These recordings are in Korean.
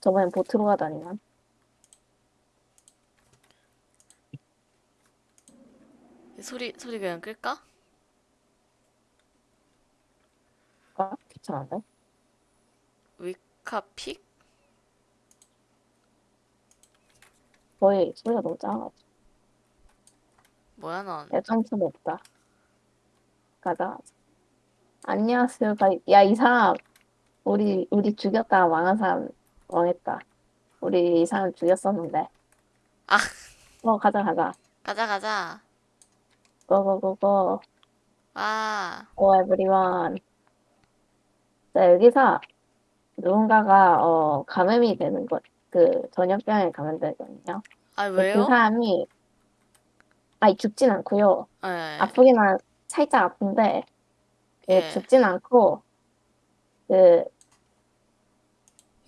저번엔 보트로 가다니만. 소리 소리 그냥 끌까? 아, 귀찮은데? 위카픽? 거의 소리가 너무 작아가지고. 뭐야 넌? 야, 점프는 없다. 가자. 안녕하세요. 가- 야, 이 사람. 우리, 우리 죽였다가 망한 사람 망했다. 우리 이 사람 죽였었는데. 아. 어, 가자, 가자. 가자 가자. 고고고고. 와. 오, 에브리원. 자, 여기서 누군가가, 어, 감염이 되는 것, 그, 전염병에 감염되거든요. 아그 왜요? 사람이, 아니, 죽진 않고요. 예. 아프기만 살짝 아픈데, 그 예. 죽진 않고, 그,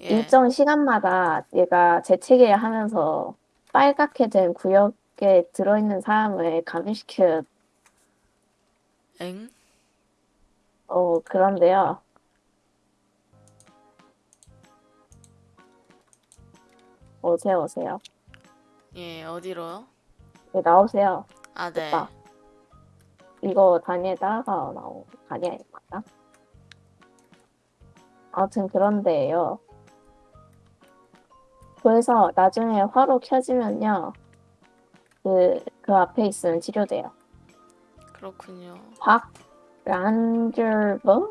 예. 일정 시간마다 얘가 재채기를 하면서 빨갛게 된 구역에 들어있는 사람을 감염시켜, 엥? 어, 그런데요. 오세요, 오세요. 예 어디로요? 네, 나오세요. 아 네. 오빠. 이거 다니엘 따라가 나오, 다니엘 맞나? 아무튼 그런데요. 그래서 나중에 화로 켜지면요. 그, 그 앞에 있으면 치료돼요. 그렇군요. 박 란절버?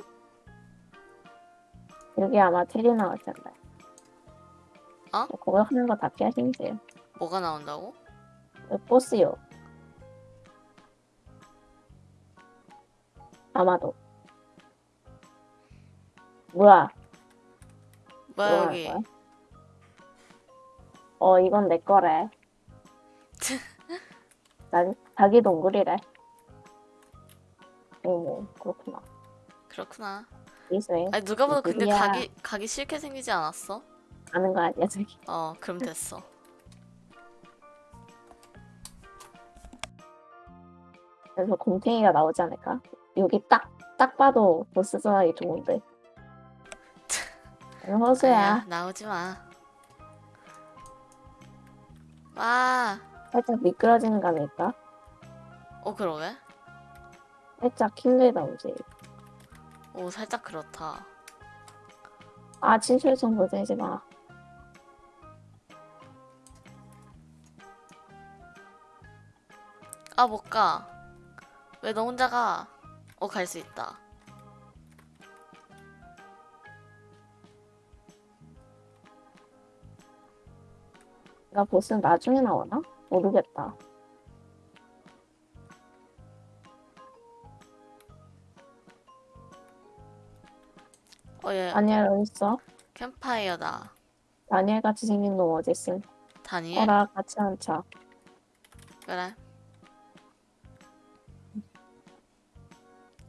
여기 아마 테리 나올 텐데. 어? 그거 하는 거다 피하시면 뭐가 나온다고? 보스요. 아마도. 뭐야? 뭐야 뭐 여기? 할 거야? 어, 이건 내 거래. 난 자기 동굴이래. 오, 그렇구나. 그렇구나. 아니 누가 봐도 근데 누구야? 가기 가기 싫게 생기지 않았어? 아는 거 아니야, 저기. 어 그럼 됐어. 그래서 곰탱이가 나오지 않을까? 여기 딱, 딱 봐도 보스 전하기 좋은데. 허수야. 나오지 마. 와. 살짝 미끄러지는 감이 있다. 어 그러게? 살짝 힘들다, 오지. 오 살짝 그렇다. 아, 친출성 보내지 마. 아 못 가. 왜 너 혼자 가? 어 갈 수 있다. 나 보스는 나중에 나오나? 모르겠다. 어 얘 다니엘 어딨어? 캠파이어다. 다니엘 같이 생긴 놈 어딨음? 다니엘? 어라, 같이 앉자. 그래.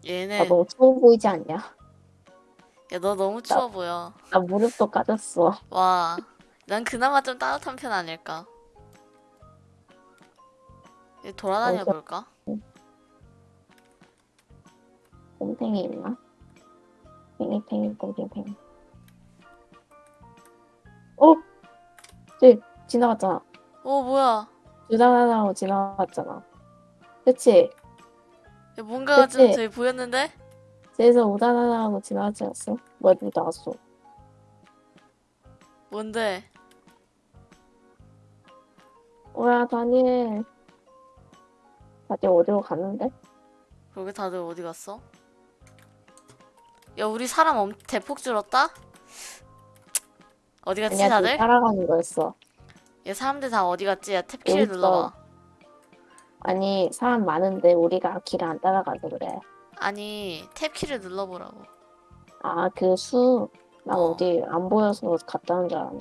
나 얘네 너무 추워 보이지 않냐? 야 너 너무 추워 보여. 나 무릎도 까졌어. 와. 난 그나마 좀 따뜻한 편 아닐까? 얘 돌아다녀 볼까? 곰탱이 있나? 팽이팽이 곰탱팽이. 어? 쟤 지나갔잖아. 오 뭐야? 주다다다고 지나갔잖아. 그치? 야, 뭔가가 좀 그치? 저기 보였는데? 쟤에서 우다다다하고 지나가지 않았어? 뭐야 누구 나왔어? 뭔데? 뭐야 다니엘. 다들 어디로 갔는데? 그러게 다들 어디 갔어? 야 우리 사람 엄 대폭 줄었다? 어디 갔지 아니야 다들? 따라가는 거였어. 얘 사람들 다 어디 갔지? 야 탭키를. 눌러봐 아니 사람 많은데 우리가 길을 안 따라가서 그래. 아니 탭키를 눌러보라고 아 그 수. 나 어. 어. 디안 보여서 갔다 온줄 알았네.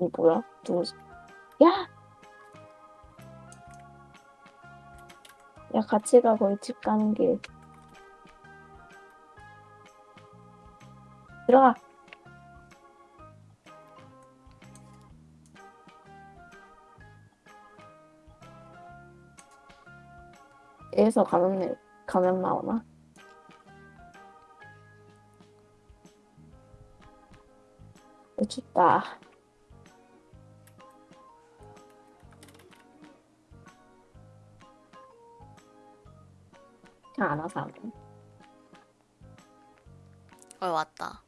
이 뭐야? 누구지? 야! 야 같이 가 거기 집 가는 길 들어가 에서 가면 가면 나오나? 춥다. 돼. 어 왔다.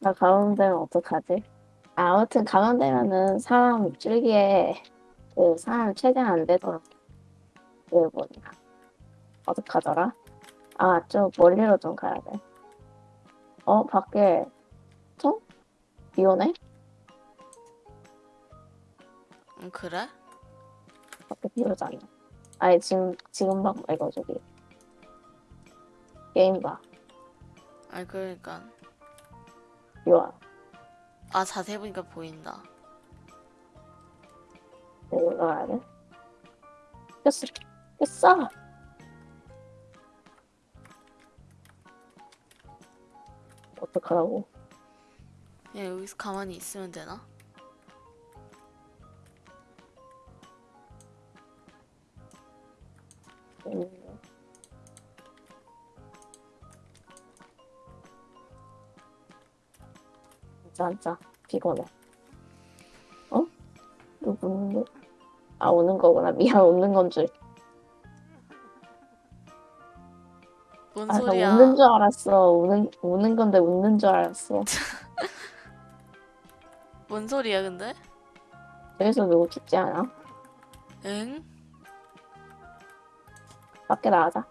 나 감염되면 어떡하지? 아, 아무튼 감염되면은 사람 줄기에 그 사람 최대한 안 되도록 그 뭐냐 어떡하더라? 아, 좀 멀리로 좀 가야 돼. 어, 밖에 총? 비 오네? 응 그래? 밖에 비 오잖아. 아니, 지금, 지금 봐, 이거 저기. 게임 봐. 아니 그러니까 비 와. 아 자세히 보니까 보인다. 올라가야 돼. 꼈어. 꼈어! 어떡하라고. 그냥 여기서 가만히 있으면 되나? 음. 진짜 진짜 피곤해. 어? 누구? 아 우는 거구나. 미안 웃는 건 줄. 뭔 아, 나 소리야? 웃는 줄 알았어. 우는 우는 건데 웃는 줄 알았어. 뭔 소리야 근데? 여기서 누구 죽지 않아? 응? 밖에 나가자.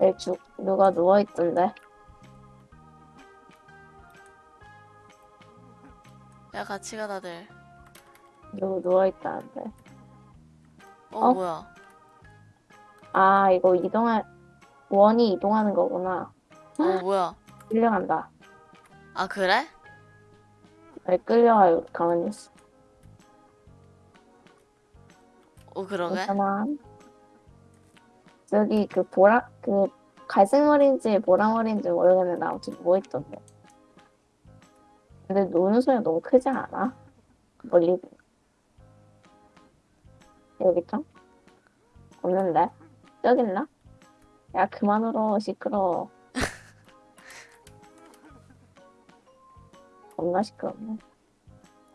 여기 죽 누가 누워 있던데. 야 같이 가 다들. 누구 누워 있다는데. 어, 어? 뭐야? 아 이거 이동할 원이 이동하는 거구나. 어 뭐야? 끌려간다. 아 그래? 왜 끌려가요? 가만히 있어. 어 그러게? 괜찮아. 저기 그 보라 그 갈색 머리인지 보라 머리인지 모르겠는데 아무튼 뭐 있던데. 근데 노는 소리가 너무 크지 않아? 멀리 여기 있죠? 없는데? 저기 있나? 야 그만 울어 시끄러워. 겁나 시끄럽네.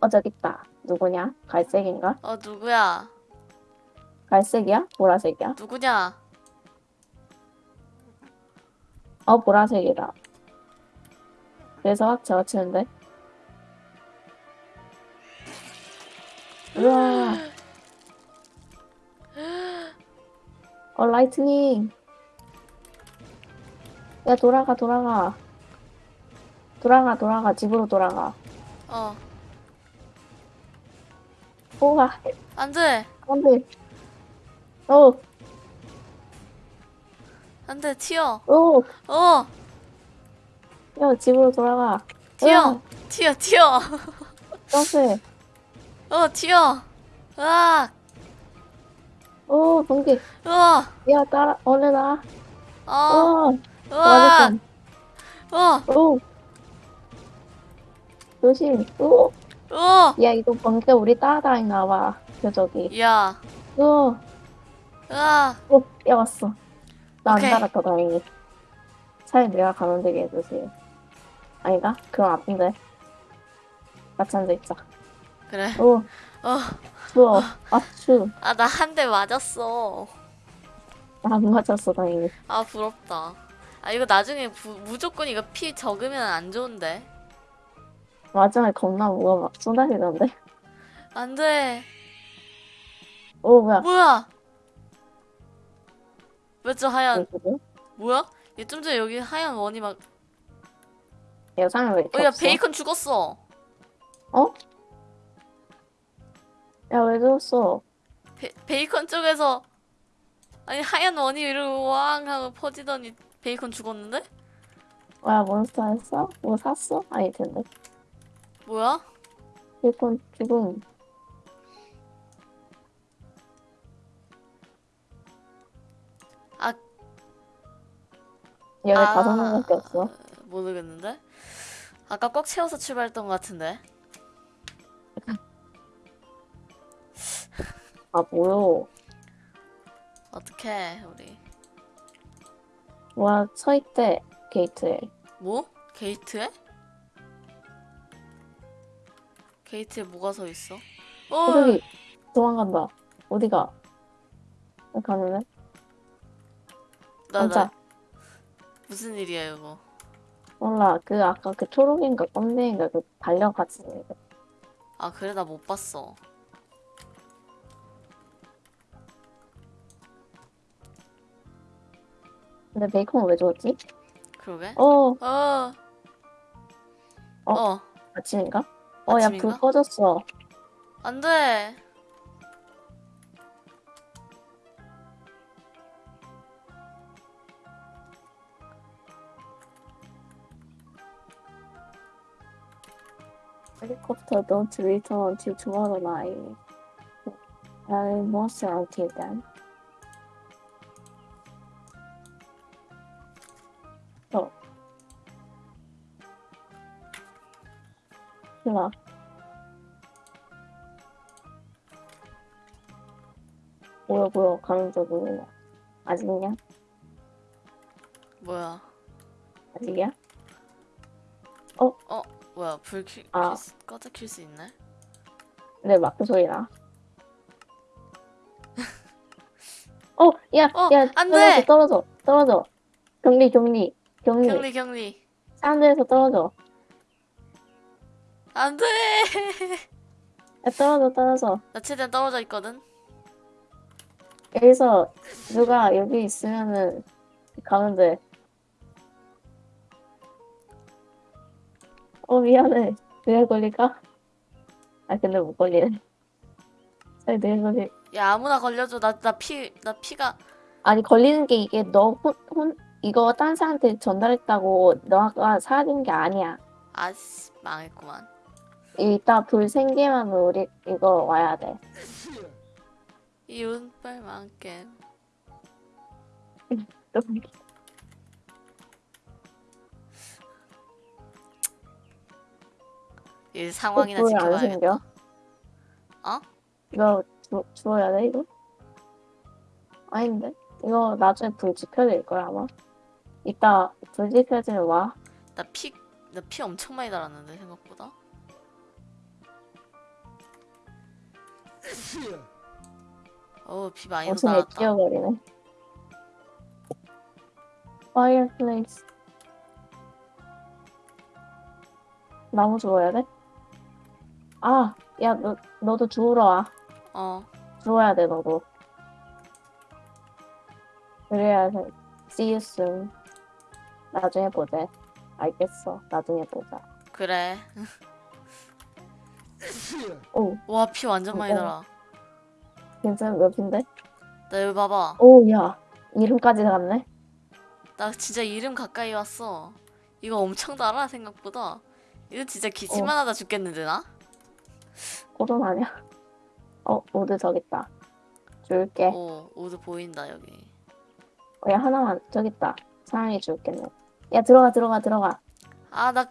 어 저기 있다. 누구냐? 갈색인가? 어 누구야? 갈색이야? 보라색이야? 누구냐? 어 보라색이다. 그래서 확 적어치는데. 우와. 어 lightning. 야 돌아가 돌아가. 돌아가 돌아가 집으로 돌아가. 어 오가 안돼 안 돼. 어 안 돼 튀어. 오. 어야 집으로 돌아가. 튀어 튀어 튀어. 점프. 어 튀어. 으악 오 번개. 우와 야 따라 얼른 와. 어 어. 맞았어. 어 오. 조심. 오. 우와 야 이거 번개 우리 따라다니나 봐. 그 저기. 야 오. 으악 오. 야 왔어. 나 안. 달았다 다행히. 차라리 내가 가면 되게 해주세요. 아니다? 그럼 아픈데. 같이 앉아있자. 그래 오. 어 추워. 아 추워. 아나 한 대 맞았어. 안 맞았어 다행히. 아 부럽다. 아 이거 나중에 부, 무조건 이거 피 적으면 안 좋은데. 마지막에 겁나 무거워 막 쏟아지던데. 안 돼. 오 뭐야. 뭐야? 왜저 하얀 뭐야? 얘 좀 전에 여기 하얀 원이 막. 야 사람 왜 이렇게 어야? 베이컨 죽었어. 어? 야왜 죽었어? 베, 베이컨 쪽에서 아니 하얀 원이 이러고 왕 하고 퍼지더니 베이컨 죽었는데? 야 몬스터 했어? 뭐 샀어? 텐데. 뭐야? 일본 죽음. 아. 얘왜 아. 다섯 명밖에 없어? 모르겠는데? 아까 꽉 채워서 출발했던 것 같은데. 아 뭐요? 어떡해 우리. 와 서있대 게이트에. 뭐? 게이트에? 게이트에 뭐가 서 있어? 어, 어, 저기 도망간다. 어디가? 가는데? 나. 나 무슨 일이야 이거? 몰라. 그 아까 그 초록인가 검정인가 그 달려가지. 아 그래 나 못 봤어. 근데 베이컨 왜 줬지? 그러게? 어, 어. 어? 어. 아침인가? 어, 야, 불? 꺼졌어. 안 돼. Helicopter don't return until tomorrow night. I must until then. 보여 가는 중 보여. 아직이냐? 뭐야? 아직이야? 뭐야? 불 킬, 아. 킬 수- 꺼져 킬 수 있네? 내 마크 소리 나. 어, 야, 어, 야, 안 떨어져, 돼! 떨어져, 떨어져. 격리, 격리, 격리. 격리 격리. 사람들에서 떨어져. 안 돼. 야, 떨어져, 떨어져. 나 최대한 떨어져 있거든. 여기서 누가 여기 있으면은 가면 돼. 어, 미안해. 내가 걸릴까? 아, 근데 못 걸리네. 잘 내가 걸리. 야 아무나 걸려줘. 나 나 피 나 피가 아니, 걸리는 게 이게 너 혼, 혼, 이거 딴 사람한테 전달했다고 너가 사라진 게 아니야. 아씨 망했구만. 이따 불 생기면 우리 이거 와야 돼. 이 운빨만큼. 이 상황이나 지켜봐야겠다. 생겨? 어? 이거 주, 주워야 돼 이거? 아닌데? 이거 나중에 불 지펴질 거야 아마. 이따 불 지펴지면 와. 나 피 나 피 엄청 많이 달았는데 생각보다. 어피 많이 어둠에 달았다. 뛰어버리네. Fireplace. 나무 주워야 돼? 아, 야, 너, 너도 주우러 와. 어 주워야 돼, 너도. 그래야 돼. See you soon. 나중에 보자. 알겠어. 나중에 보자. 그래. 오, 와피 완전 많이 어. 달아. 괜찮은 몇인데? 나 여기 봐봐. 오, 야. 이름까지 갔네? 나 진짜 이름 가까이 왔어. 이거 엄청 달아 생각보다. 이거 진짜 기침만 하다 죽겠는데 나? 고돈 아니야? 어, 모두 저기 있다. 줄게. 오 오드 보인다 여기. 어, 야, 하나만. 저기 있다. 사람이 줄겠네. 야, 들어가, 들어가, 들어가. 아 나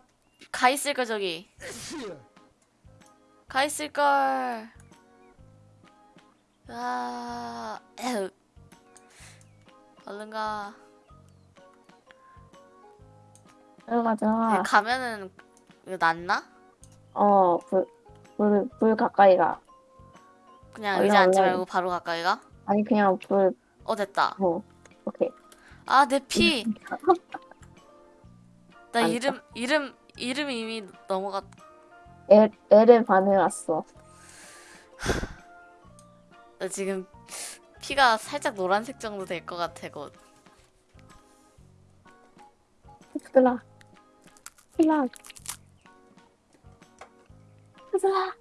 가 있을 걸 저기. 가 있을 걸. 아. 얼른 가. 들어가. 여기 가면은 이거 낫나? 어, 불, 불, 불 가까이 가. 그냥 얼른, 의자 앉지 얼른. 말고 바로 가까이 가? 아니, 그냥 불, 어 됐다. 뭐. 오케이. 아 내 피. 나. 이름 이름 이름이 이미 넘어갔. 애, 애를 반해왔어. 나 지금 피가 살짝 노란색 정도 될 것 같아 곧. 얘들아. 얘들아. 얘들아.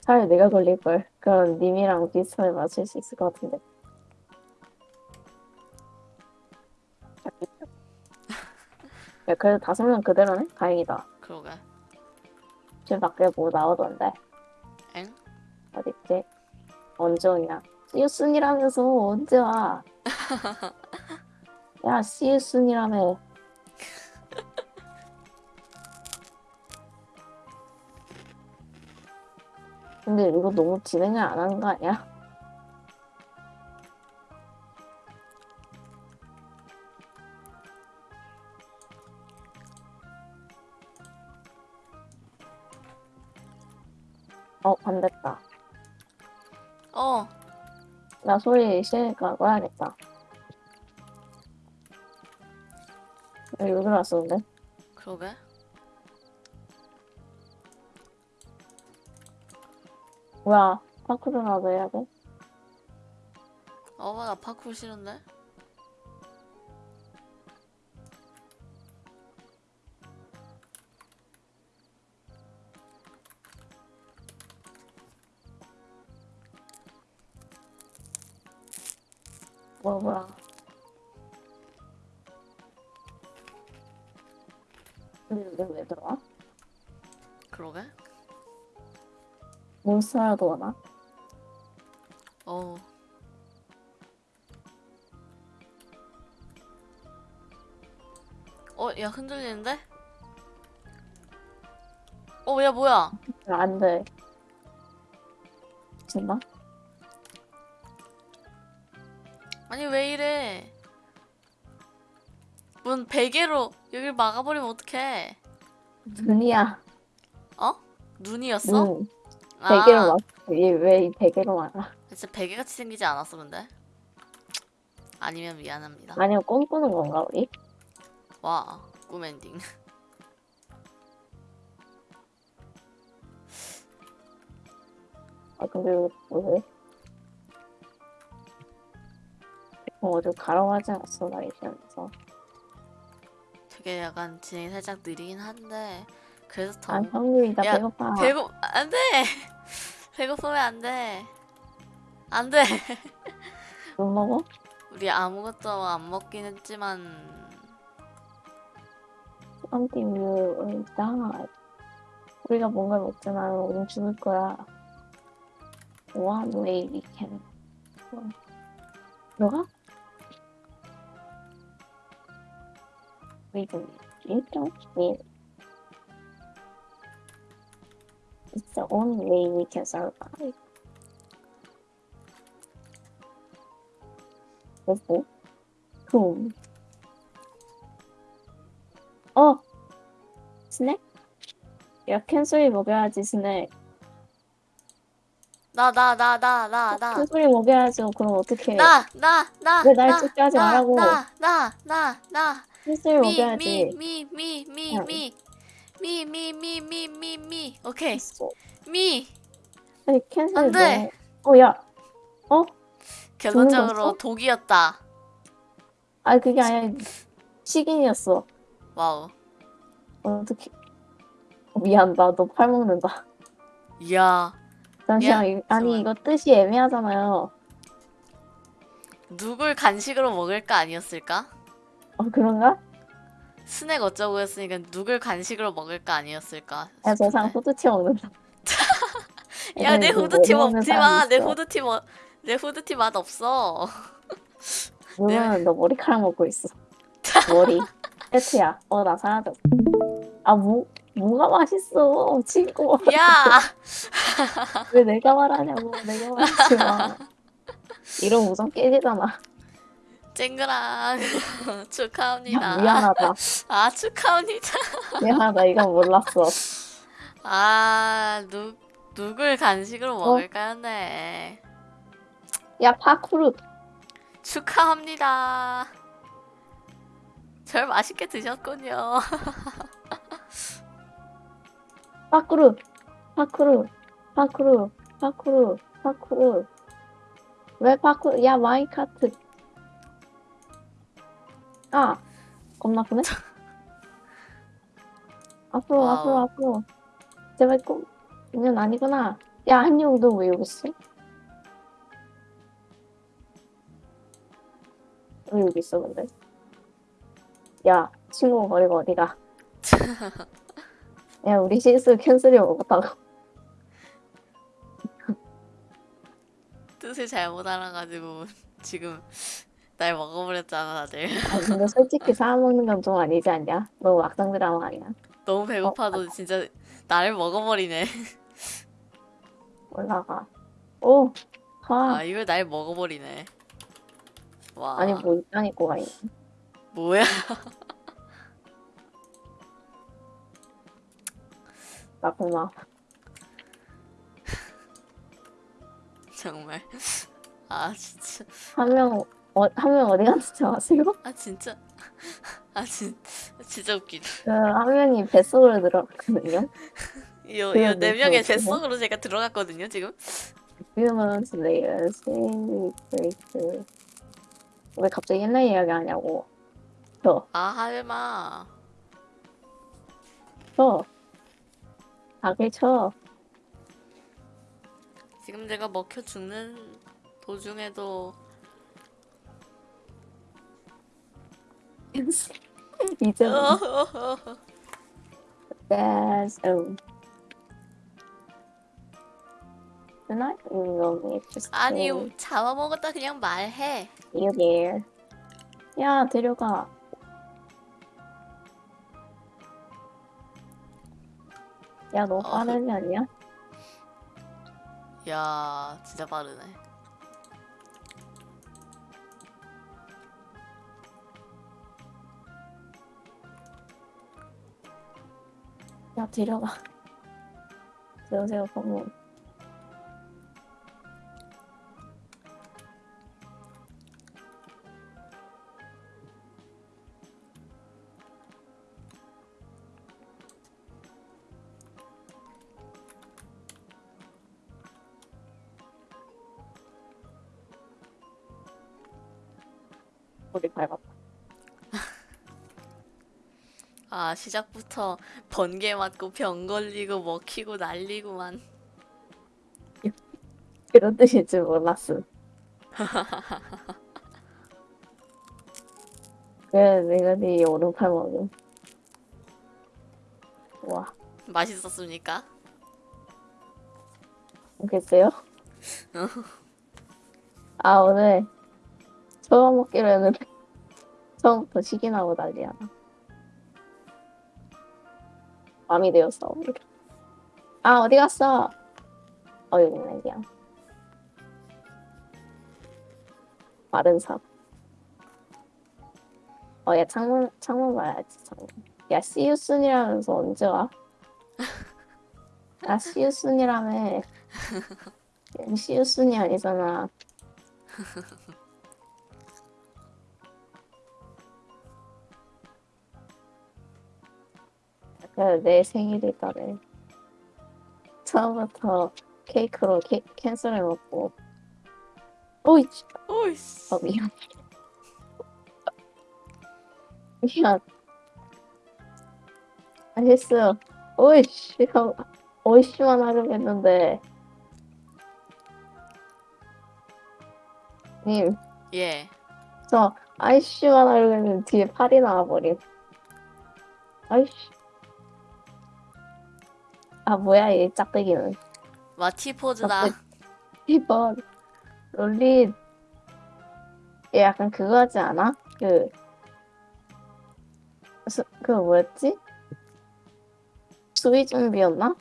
차라리 내가 걸릴걸. 그럼 님이랑 비슷하게 맞출 수 있을 것 같은데. 야, 그래도 다섯 명 그대로네? 다행이다. 그러게. 집 밖에 뭐 나오던데. 엥? 어딨지? 언제 오냐? 시우순이라면서 언제 와? 야, 시우순이라며. 근데 이거 너무 진행을 안 하는 거 아니야? 나 소리 싫으니까 꺼야겠다. 여기 왜 들어왔었는데? 그러게 뭐야, 파크로라도 해야 돼? 어나 파쿠르 싫은데 몬스터라도 오나? 어 어, 야, 흔들리는데? 어, 야, 뭐야? 야, 안 돼. 진짜? 아니, 왜 이래? 문 베개로 여길 막아버리면 어떡해? 눈이야. 어? 눈이었어? 눈. 아, 베개로 막, 왜이 베개로 막아? 진짜 베개같이 생기지 않았어, 근데? 아니면 미안합니다. 아니면 꿈꾸는 건가, 우리? 와, 꿈 엔딩. 아, 근데 왜? 어, 어디 가라고 하지 않았어, 나 얘기하면서. 되게 약간 진행이 살짝 느리긴 한데 그래서 더 아, 형님이 나 야, 배고파. 배고 안돼 배고 프면 안돼 안돼 못 먹어? 우리 아무것도 안 먹긴 했지만 Something will die. 우리가 뭔가 먹잖아. 우린 죽을 거야. One way we can. We don't need. You don't need. The only way we can survive. 그리고 tum. 어! 스낵? 야, 캔소리 먹여야지, 스낵. 나 나 나 나 나나나나나 캔소리 먹여야지, 그럼 어떡해. 나, 나, 나, 왜날 나, 찍게 하지 나, 말라고. 나, 나, 나, 나. 캔소리 미, 먹여야지. 미, 미, 미, 야. 미, 미, 미, 미, 미, 미, 미. 오케이. 미. 아니, 캔소리 안 돼. 어, 야. 어? 결론적으로 거였어? 독이었다. 아, 그게 아니라 식인이었어. 와우. 어떡해. 어, 미안, 나너 팔 먹는다. 이야. 잠시만, 이- 아니, 정말. 이거 뜻이 애매하잖아요. 누굴 간식으로 먹을까 아니었을까? 어, 그런가? 스낵 어쩌고 했으니까 누굴 간식으로 먹을까 아니었을까? 야, 저 사람 싶은데. 후드티 먹는다. 야, 내 애들 뭐 후드티 먹는 먹지 사람 마. 내. 후드티 먹, 내 후드티 맛 없어. 누구는 너 머리카락 먹고 있어. 머리. 세트야. 어, 나 사라졌어. 아, 뭐, 뭐가 맛있어, 친구. 야, 왜 내가 말하냐고. 내가 말하지 마. 이런 우정 깨지잖아. 쨍그랑 축하합니다. 야, 미안하다. 아, 축하합니다. 미안하다. 이건 몰랐어. 아, 누 누굴 간식으로 어? 먹을까였네. 야, 파쿠르. 축하합니다. 절 맛있게 드셨군요. 파쿠르. 파쿠르. 파쿠르. 파쿠르. 파쿠르. 왜 파쿠르? 야, 마이카트. 아, 겁나 아프네. 앞으로, 와우. 앞으로, 앞으로. 제발 꼭, 이건 아니구나. 야, 한용, 너왜 여기 있어? 왜 여기 있어, 근데? 야, 친구 버리고 어디가? 야, 우리 실수 캔슬이 먹었다고. 뜻을 잘못 알아가지고 지금 날 먹어버렸잖아 다들. 아, 근데 솔직히 사람 먹는 건 좀 아니지 않냐? 너무 막상 드라마 아니야? 너무 배고파도 진짜 나를 먹어버리네. 올라가. 오! 가. 아 이걸 날 먹어버리네. 와. 아니, 뭐 있다니까, 있네. 뭐야? 나 고마워. 정말. 아 진짜. 한 명, 어, 한 명 어디 갔는지 아세요? 아 진짜. 아 진, 진짜 웃기다. 그, 한 명이 뱃속으로 들어갔거든요. 그래야 이요 네 돼, 명의. 뱃속으로 제가 들어갔거든요 지금. Humans later, seeing breakthrough. 왜 갑자기 옛날 이야기 하냐고. 저, 아 하지마. 저. 닭을 쳐. 지금 내가 먹혀 죽는 도중에도 이제 어. That's oh. Tonight we will meet just 아니 잡아먹었다 그냥 말해. you there. 야 데려가. 야너 어. 빠르지 않냐? 야 진짜 빠르네. 야 데려가. 들어오세요 방문. 우리 밟았다. 아 시작부터 번개 맞고 병 걸리고 먹히고 난리구만. 이런 뜻일 줄 몰랐음. 그래 내가 네 오른팔 먹음. 와. 맛있었습니까? 모르겠어요? 아 오늘 처음 먹기로 했는데 처음부터 시기 나고 난리야 밤이 되었어 아 어디 갔어? 어 여기 있네 그냥 마른 삽 어야 창문 창문 봐야지 창문 야 soon이라면서 언제 와? you soon이라며 시우순이 아니잖아. 내 생일이다네. 처음부터 케이크로 케, 캔슬을 먹고. 오이, 오이씨. 어, 미안. 미안. 알겠어요. 오이씨, 형, 오이씨만 하려고 했는데. 님, 예. 저 아이씨만 하려고 했는데 뒤에 팔이 나와버림. 아이씨. 아, 뭐야, 이 짝대기는. 마티 포즈다. 짝대기. 이번, 롤린. 얘 약간 그거 하지 않아? 그, 수, 그 뭐였지? 수위 준비였나?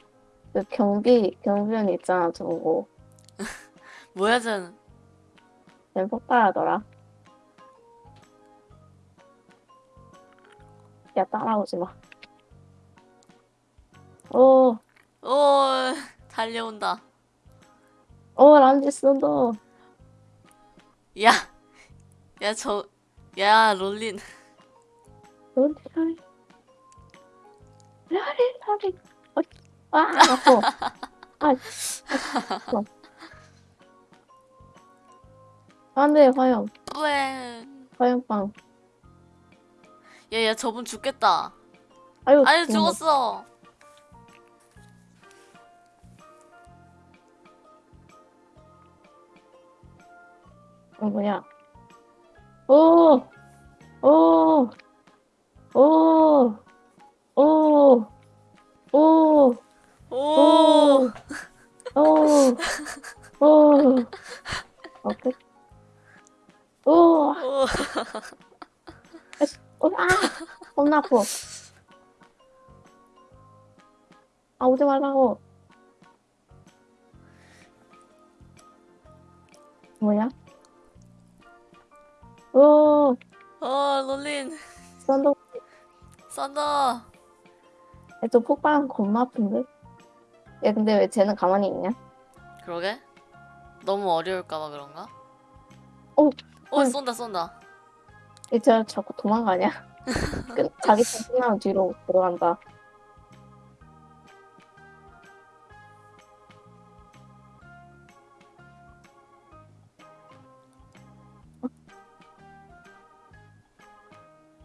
그 경비, 경비원 있잖아, 저거. 뭐야 전. 쟤 폭발하더라. 야, 따라오지 마. 오, 오 달려온다. 오, 람지스도. 야. 야 저. 야 롤린. 롤리, 롤리. 롤리, 롤리. 어, 아, 아파. 아, 아파. 안 돼, 화영. 뿌엔. 화영빵. 야야 저분 죽겠다. 아유, 아유. 죽었어. 뭐야. 오! 오! 오! 오! 오! 오. 오! 오! 오! 오케이. 오! 오. 오! 아! 겁나 아파. 아, 오지 말라고. 뭐야? 오! 어 롤린. 썬더, 썬더. 저 폭발 겁나 아픈데? 야, 근데 왜 쟤는 가만히 있냐? 그러게. 너무 어려울까봐 그런가? 어, 오 헐. 쏜다 쏜다. 이제 자꾸 도망가냐? 그, 자기 턴 끝나면 뒤로 들어간다.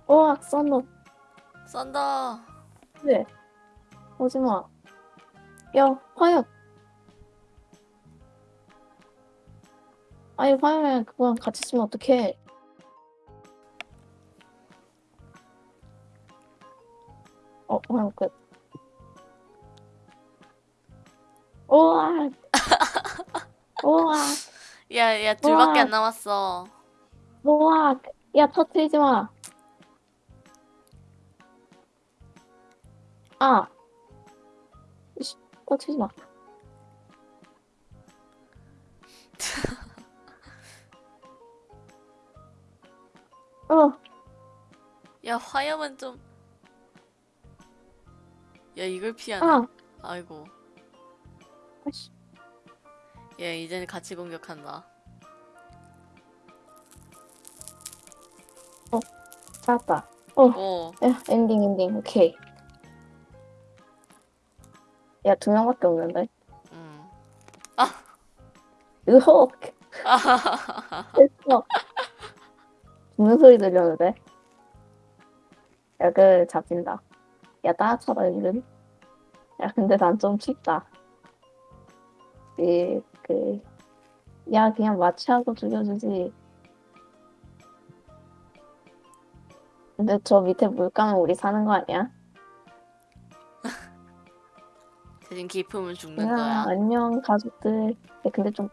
우와, 썬더. 쏜다. 네. 오지마. 야, 화염. 아니, 화염에 그거랑 같이 쓰면 어떡해. 어, 화염 끝. 우와. 우와. 야야 둘밖에. 안 남았어. 우와. 야, 터트리지 마. 아. 씨, 터트리지 마. 어. 야 화염은 좀. 야 이걸 피하네. 아. 아이고. 아씨. 얘 이제는 같이 공격한다. 찾았다. 어. 오. 야, 엔딩, 엔딩. 오케이. 야, 두 명밖에 없는데. 음. 으헉! 됐어. 무슨 소리 들렸는데? 야, 그, 잡힌다. 야, 따라쳐라, 이름. 야, 근데 난 좀 춥다. 이, 그, 야, 그냥 마취하고 죽여주지. 근데 저 밑에 물 까면 우리 사는 거 아니야? 대신 기품은 죽는 야, 거야. 안녕, 가족들. 야, 근데 좀,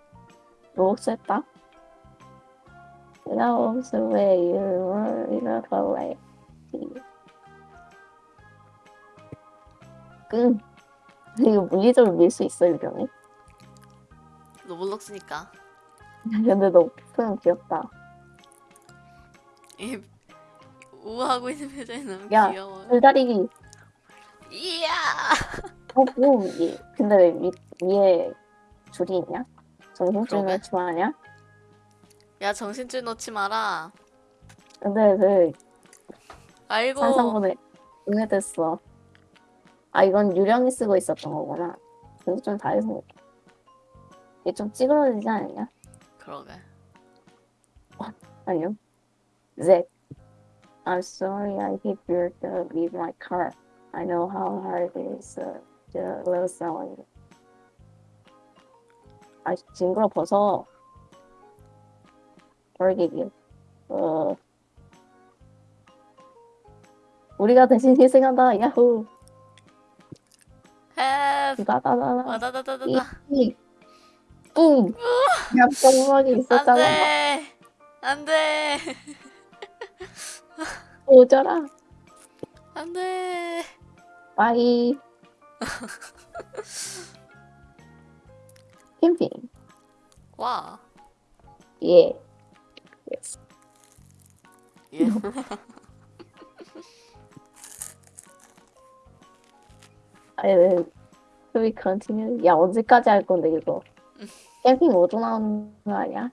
you were in a way. 끈. 이거 물리적으로 밀 수 있어, 유령이? 로블록스니까. 근데 너 표현 귀엽다. 이 우하고 있는 표정이 너무 야. 귀여워. 줄다리기. 이야. 어, 뭐, 이 근데 왜 위, 위에 줄이 있냐? 정신줄. 놓지 마냐? 야 정신줄 놓지 마라. 근데 그 아이고. 산상분에 응애됐어. 아 이건 유령이 쓰고 있었던 거구나. 근데 좀 다해서 이게 좀 찌그러지지 않냐? 그러게. 아니요. Z. I'm sorry I hit your dog with my car. I know how hard it is uh, lose someone. 아 징그러 벗어. Forgive you. 어. 우리가 대신 희생한다. 야호. 다다다다. 와다다다다다. 이. 뿡. 얌성막이 있었잖아. 안돼. 안돼. 오져라. 안돼. 빠이. 캠핑. 와. 예. Yes. 예. 아니, 왜, we continue? 야, 언제까지 할 건데, 이거? 캠핑 5조 나오는 거 아니야?